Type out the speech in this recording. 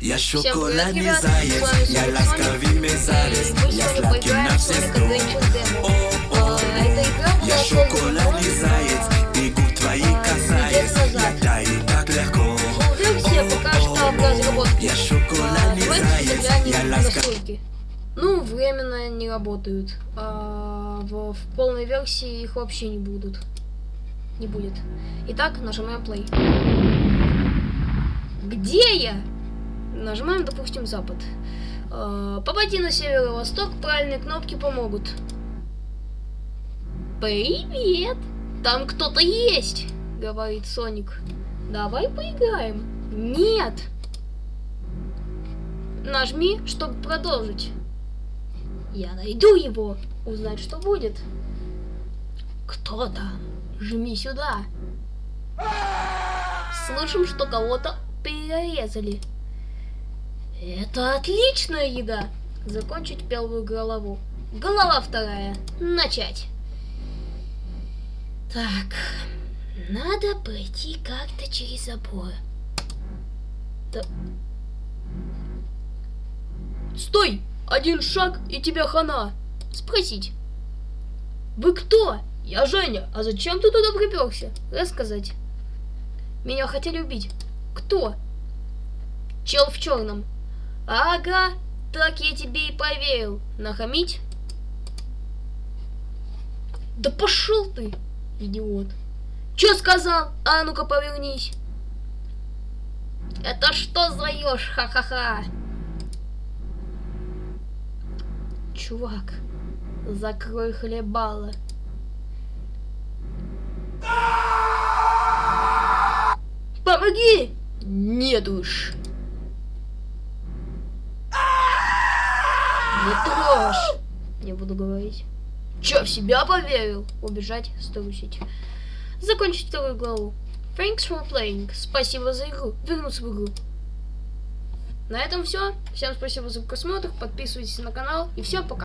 Я ребят, заяц, я мерзавец, Мы я сладкий на все сто. Я ты губ твоих а, касаясь, я таю так легко. Я шоколадный заглянем я настройки. Ну, временно не работают. А, в, в полной версии их вообще не будут. Не будет. Итак, нажимаем play. Где я? Нажимаем, допустим, запад. А, попади на северо-восток, правильные кнопки помогут. Привет! Там кто-то есть, говорит Соник. Давай поиграем. Нет! Нажми, чтобы продолжить. Я найду его. Узнать, что будет. Кто там? Жми сюда. Слышим, что кого-то перерезали. Это отличная еда. Закончить первую голову. Голова вторая. Начать. Так. Надо пройти как-то через забор. Да- Стой! Один шаг, и тебя хана. Спросить. Вы кто? Я Женя. А зачем ты туда приперся? Рассказать. Меня хотели убить. Кто? Чел в черном. Ага, так я тебе и поверил. Нахамить? Да пошел ты, идиот. Че сказал? А ну-ка повернись. Это что за ха-ха-ха? Чувак, закрой хлебало. Помоги! Нет уж. Не трожь. Не буду говорить. Че, в себя поверил? Убежать, струсить. Закончить вторую главу. Thanks for playing. Спасибо за игру. Вернуться в игру. На этом все. Всем спасибо за просмотр. Подписывайтесь на канал. И всем пока.